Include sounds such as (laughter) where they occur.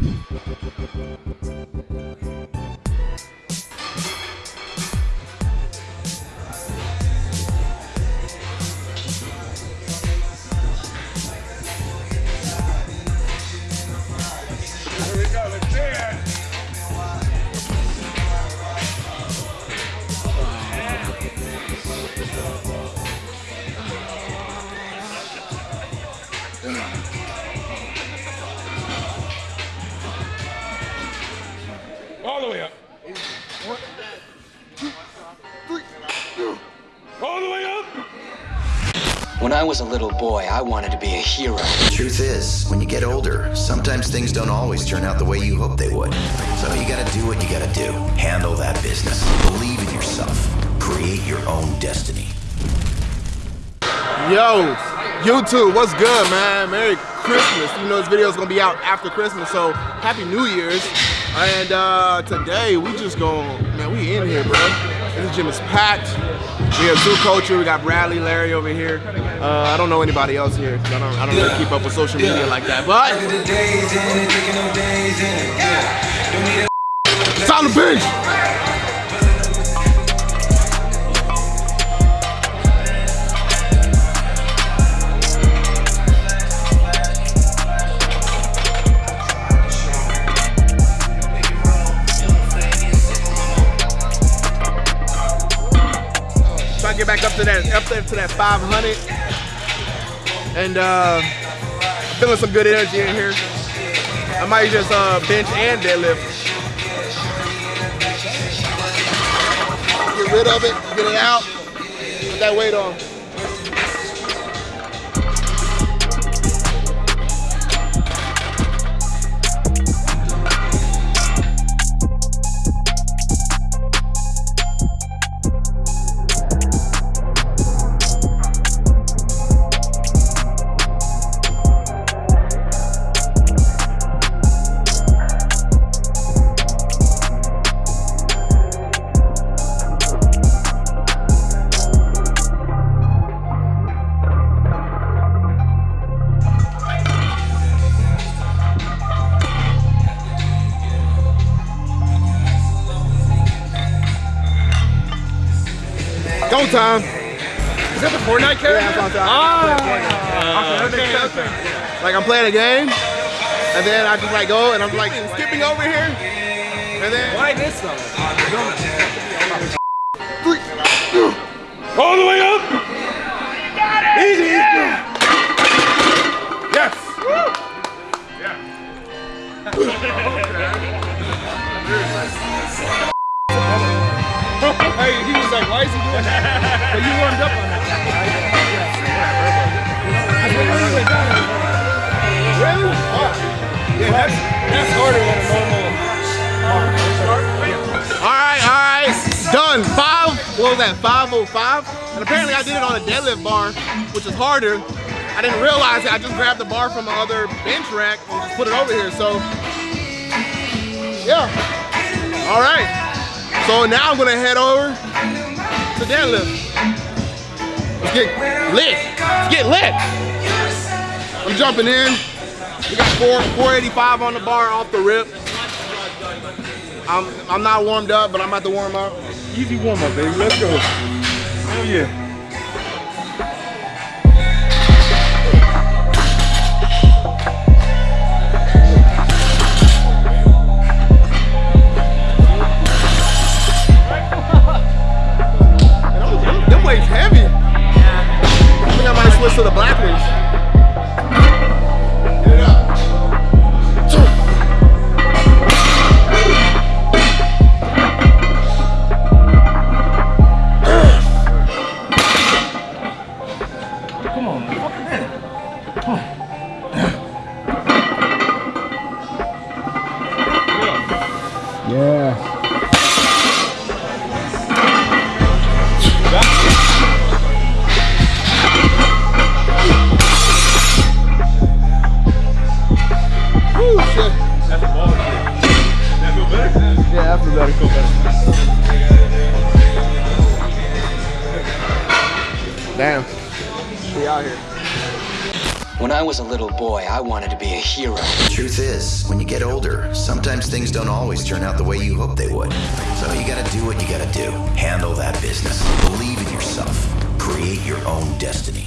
Thank you. When I was a little boy, I wanted to be a hero. The Truth is, when you get older, sometimes things don't always turn out the way you hope they would. So you gotta do what you gotta do. Handle that business. Believe in yourself. Create your own destiny. Yo, YouTube, what's good, man? Merry Christmas. You know this video is gonna be out after Christmas, so Happy New Year's. And uh, today we just go, man, we in here, bro. This gym is packed. We have Zoo Culture. We got Bradley, Larry over here. Uh, I don't know anybody else here. I don't, I don't really keep up with social media like that. But it's on the bench. Back up to that up there to that 500. And uh feeling some good energy in here. I might just uh bench and deadlift. Get rid of it, get it out, put that weight on. Time. Is that the Fortnite character? Yeah, that's what I'm Ah. okay, okay. Like I'm playing a game, and then I just like go and I'm like skipping over here, and then Why this though? All the way up. Easy. Yes. (laughs) hey, he was like, why is he doing that? But you warmed up on that. Really? Yeah, that's, that's harder than a normal All right, all right, done. Five. What was that? 505. And apparently I did it on a deadlift bar, which is harder. I didn't realize it. I just grabbed the bar from my other bench rack and just put it over here. So yeah. All right. So now I'm gonna head over deadlift. Let's get lit. Let's get lit. I'm jumping in. We got four, 485 on the bar off the rip. I'm I'm not warmed up, but I'm about to warm up. Easy warm up, baby. Let's go. Oh yeah. To the black ones. Get When I was a little boy, I wanted to be a hero. The truth is, when you get older, sometimes things don't always turn out the way you hope they would. So you gotta do what you gotta do. Handle that business. Believe in yourself. Create your own destiny.